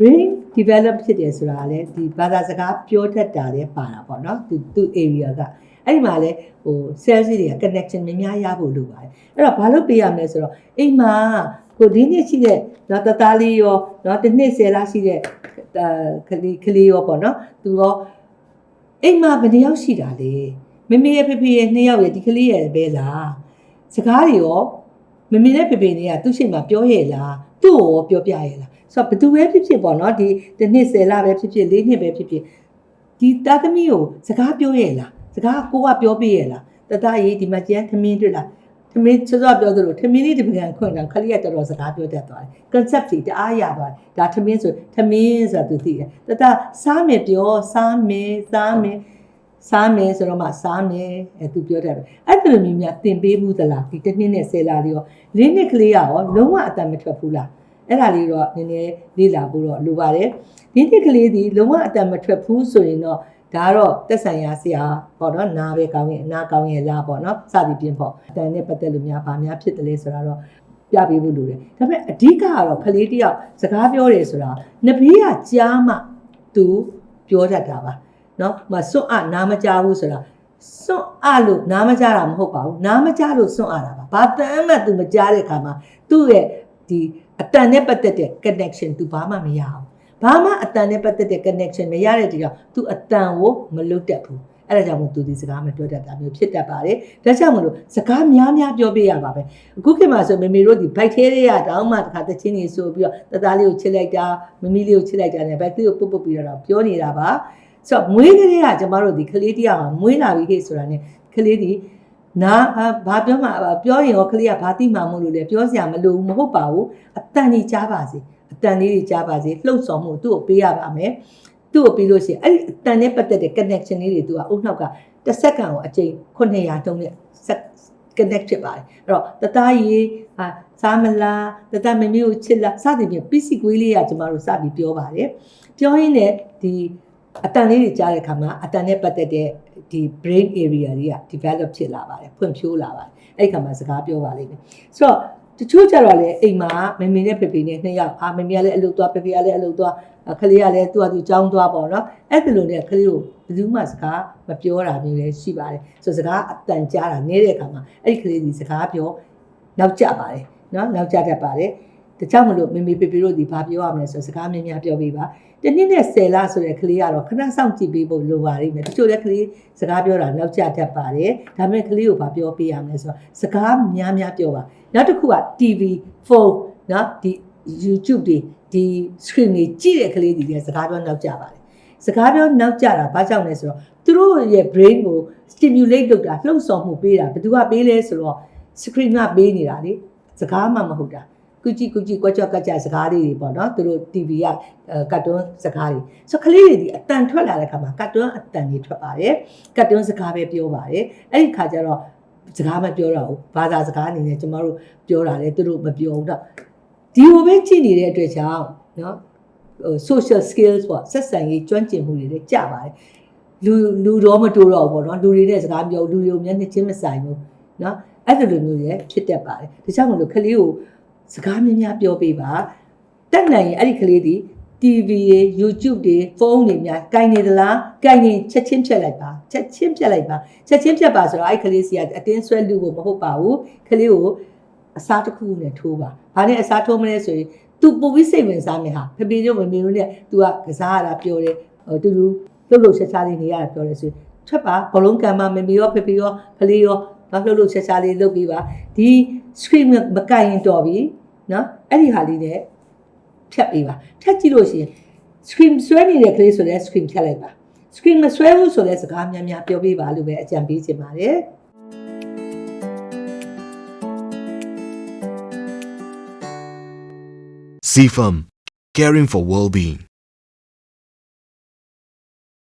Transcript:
brain develop ဖြစ်တယ်ဆိုတာကလည်းဒီဘာသာစကားပြောတတ်တာလည်းပါတာပေါ့နော်သူသူ area ကအဲ့ဒီမှာလည်းဟို cells တွေက connection များများရဖို့လိုပါတယ်အဲ့တော့ဘာလို့ပေးရမလဲဆိုတော့အိမ်မှာကိုဒီနေ့ရှိတဲ့နော်တသားလေးရောနော်တစ်နှစ်ဆယ်လားရှိတဲ့အာကလေးကလေးရောပေါ့နော်သူရောအိမ်မှာဘယ်နှယောက်ရှိတာလဲမမေရဲ့ဖေဖေရဲ့နှစ်ယောက်ရဲ့ဒီကလေးရဲ့ပဲလားစကားတွေရောမမေနဲ့ဖေဖေနဲ့ကသူ့ရှိမှပြောရဲ့လားသူ့ကိုရောပြောပြရဲ့လား ဆိုတော့ဘယ်သူပဲဖြစ်ဖြစ်ပေါ့နော်ဒီတစ်နှစ်ဆယ်လပဲဖြစ်ဖြစ်လေးနှစ်ပဲဖြစ်ဖြစ်ဒီတာသမီကိုစကားပြောရဲ့လားစကားကိုကပြောပြရဲ့လားတတရေးဒီမှာကျန်ထမင်းတွေ့လားထမင်းစောစောပြောသလိုထမင်းလေးဒီပကံခွင့်တော့ခလေးကတော်တော်စကားပြောတတ်သွားတယ် concept တွေတအားရသွားတယ်ဒါထမင်းဆိုထမင်းဆိုတာသူသိတယ်တတစားမယ်ပြောစားမယ်စားမယ်စားမယ်ဆိုတော့မှစားမယ်အဲသူပြောတတ်တယ်အဲ့ဒါလိုမျိုးများသင်ပေးမှုသလားဒီတစ်နှစ်နဲ့ဆယ်လလေးရောလေးနှစ်ကလေးရောလုံးဝအတန်မထွက်ဘူးလား အဲ့ဒါလေးတော့နည်းနည်းလေ့လာဖို့တော့လိုပါတယ်ဒီနှစ်ကလေးဒီလုံးဝအတန်မထွက်ဘူးဆိုရင်တော့ဒါကတော့တက်ဆိုင်ရာဆရာပေါ့နော်နားပဲကောင်းရဲ့နားကောင်းရဲ့လားပေါ့နော်စသည်ဖြင့်ပေါ့အတန်နဲ့ပတ်သက်လို့များဗာများဖြစ်တယ်လဲဆိုတာတော့ပြပေးဖို့လိုတယ်ဒါပေမဲ့အဓိကကတော့ကလေးတယောက်စကားပြောတယ်ဆိုတာနှစ်ဘေးကကြားမှသူပြောတတ်တာပါနော်မစွန့်အနားမကြားဘူးဆိုတာစွန့်အလို့နားမကြားတာမဟုတ်ပါဘူးနားမကြားလို့စွန့်အတာပါဘာတမ်းမှသူမကြားတဲ့ခါမှာသူ့ရဲ့ဒီ အတန်နဲ့ပတ်သက်တဲ့ connection သူဘာမှမရအောင်ဘာမှအတန်နဲ့ပတ်သက်တဲ့ connection မရတဲ့တကြောင် तू အတန်ကိုမလွတ်တတ်ဘူးအဲ့ဒါကြောင့်မို့ तू ဒီစကားမပြောတတ်တာမျိုးဖြစ်တတ်ပါတယ်ဒါကြောင့်မလို့စကားများများပြောပြရပါပဲအခုခေတ်မှာဆိုမေမေတို့ဒီ bike ထဲတွေကတောင်းမှတစ်ခါတချင်းကြီးဆိုပြီးတော့တသားလေးကိုချစ်လိုက်တာမမီလေးကိုချစ်လိုက်တာနဲ့ bike လေးကိုပုတ်ပုတ်ပြီးတော့ပြောနေတာပါဆိုတော့မွေးကလေးကကျမတို့ဒီကလေးတယောက်ဟာမွေးလာပြီခေတ်ဆိုတာ ਨੇ ကလေးဒီ နာဘာပြောမှပြောရင်ရောကလေးကဘာတိမှမလို့လဲပြောစရာမလိုဘူးမဟုတ်ပါဘူးအတန်ကြီးကြားပါစေအတန်လေးကြီးကြားပါစေလှုပ်ဆောင်မှုသူ့ကိုပေးရပါမယ်သူ့ကိုပြီးလို့ရှိရင်အဲ့ဒီအတန်နဲ့ပတ်သက်တဲ့ connection လေးတွေသူကအုတ်နှောက်ကတစ်စက္ကန့်ကိုအချိန်900တုံးနဲ့ connect ဖြစ်ပါတယ်အဲ့တော့တသားကြီးဟာစားမလားတသားမမေကိုချစ်လားစသဖြင့်ပစ္စည်းကွေးလေးကကျမတို့စပြီးပြောပါတယ်ပြောရင်းနဲ့ဒီ အတန်လေးတွေကြားတဲ့အခါမှာအတန်နဲ့ပတ်သက်တဲ့ဒီ brain area တွေက develop ဖြစ်လာပါတယ်ဖွံ့ဖြိုးလာပါတယ်အဲ့ဒီခါမှာစကားပြောပါလိမ့်မယ်ဆိုတော့တချို့ကြတော့လေအိမ်မှာမမေနဲ့ဖေဖေနဲ့နှစ်ယောက်အာမမေကလည်းအလုပ်သွားဖေဖေကလည်းအလုပ်သွားခလေးကလည်းသူ့အတူကြောင်းသွားပေါ့နော်အဲ့ဒီလိုနဲ့ခလေးကိုဘယ်သူမှစကားမပြောတာမျိုးလည်းရှိပါတယ်ဆိုစကားအတန်ကြားတာနေတဲ့အခါမှာအဲ့ဒီခလေးဒီစကားပြောနောက်ကျပါတယ်နော်နောက်ကျတတ်ပါတယ် တခြားမလို့မေမေပေပေတို့ဒီဘာပြောရမလဲဆိုစကားများများပြောပေးပါတနည်းနဲ့ဆယ်လဆိုတဲ့ကလေးကတော့ခဏဆောင်ကြည့်ပေးဖို့လိုပါလိမ့်မယ်တချို့လည်းကလေးစကားပြောတာနောက်ကျတတ်ပါတယ်ဒါပေမဲ့ကလေးကိုဘာပြောပေးရမလဲဆိုတော့စကားများများပြောပါနောက်တစ်ခုက TV ဖုန်းနော်ဒီ YouTube တွေဒီ screen တွေကြည့်တဲ့ကလေးတွေလည်းစကားပြောနောက်ကျပါတယ်စကားပြောနောက်ကျတာဘာကြောင့်လဲဆိုတော့သူတို့ရဲ့ brain ကို stimulate လုပ်တာလှုပ်ဆောင်မှုပေးတာဘယ်သူကပေးလဲဆိုတော့ screen ကပေးနေတာလေစကားမှမဟုတ်တာ ကုကြည့်ကုကြည့်ကွက်ကြော့ကကြစကားလေးတွေပေါ့နော်သူတို့ TV ကကတ်တွန်းစကားတွေဆိုကလေးတွေဒီအတန်ထွက်လာတဲ့ခါမှာကတ်တွန်းအတန်တွေထွက်ပါတယ်ကတ်တွန်းစကားပဲပြောပါတယ်အဲ့ဒီခါကျတော့စကားမပြောတော့ဘူးဘာသာစကားအနေနဲ့ကျမတို့ပြောတာလေသူတို့မပြောဘူးတော့ဒီလိုပဲကြည့်နေတဲ့အတွက်ကြောင့်နော်ဟို social skills ပေါ့ဆက်ဆံရေးကျွမ်းကျင်မှုတွေလည်းကျပါတယ်လူလူတော့မတူတော့ဘူးပေါ့နော်လူတွေနဲ့စကားပြောလူတွေကိုမျက်နှာချင်းမဆိုင်ဘူးနော်အဲ့ဒီလိုမျိုးတွေဖြစ်တတ်ပါတယ်ဒါကြောင့်မလို့ကလေးကို စကားများများပြောပေးပါတက်နိုင်ရင်အဲ့ဒီကလေးဒီ TV တွေ YouTube တွေဖုန်းတွေများကင်နေသလားကင်နေချက်ချင်းဖြတ်လိုက်ပါချက်ချင်းဖြတ်လိုက်ပါချက်ချင်းဖြတ်ပါဆိုတော့အဲ့ကလေးစီကအတင်းဆွဲလူဖို့မဟုတ်ပါဘူးကလေးကိုအစားတစ်ခုနဲ့ထိုးပါဘာနဲ့အစားထိုးမလဲဆိုရင် तू ပိုပြီးစိတ်ဝင်စားမယ်ဟာဖေဖေတို့မမေတို့နဲ့ तू ကကစားရတာပြောတယ်ဟိုတူတူလှုပ်လှုပ်ရှားရှားလေးနေရတာပြောတယ်ဆိုရင်ထွက်ပါဘလုံးကံမမမေရောဖေဖေရောကလေးရောဘာလှုပ်လှုပ်ရှားရှားလေးလုပ်ပြီးပါဒီ screen မကင်ရင်တော်ပြီ နော်အဲ့ဒီဟာလေးနဲ့ဖြတ်ပေးပါဖြတ်ကြည့်လို့ရှိရင် screen ဆွဲနေတဲ့ကလေးဆိုတဲ့ screen ဖြတ်လိုက်ပါ screen မဆွဲဘူးဆိုတဲ့စကားများများပြောပေးပါလို့ပဲအကြံပေးချင်ပါတယ် CFAM, caring for well-being.